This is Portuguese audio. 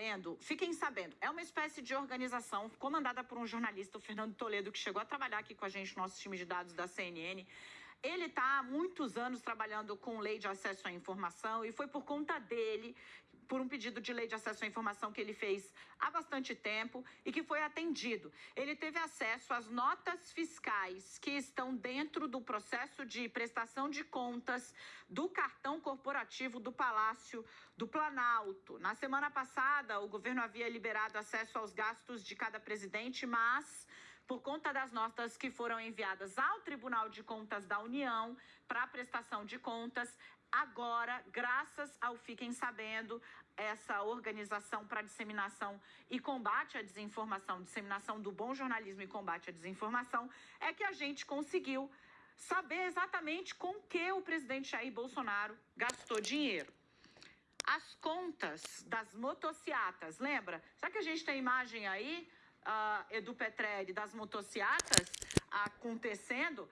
sabendo, fiquem sabendo, é uma espécie de organização comandada por um jornalista, o Fernando Toledo, que chegou a trabalhar aqui com a gente no nosso time de dados da CNN. Ele está há muitos anos trabalhando com lei de acesso à informação e foi por conta dele, por um pedido de lei de acesso à informação que ele fez há bastante tempo e que foi atendido. Ele teve acesso às notas fiscais que estão dentro do processo de prestação de contas do cartão corporativo do Palácio do Planalto. Na semana passada, o governo havia liberado acesso aos gastos de cada presidente, mas por conta das notas que foram enviadas ao Tribunal de Contas da União para prestação de contas. Agora, graças ao Fiquem Sabendo, essa organização para disseminação e combate à desinformação, disseminação do bom jornalismo e combate à desinformação, é que a gente conseguiu saber exatamente com que o presidente Jair Bolsonaro gastou dinheiro. As contas das motociatas, lembra? Será que a gente tem imagem aí? Uh, Edu Petrelli das motocicletas acontecendo,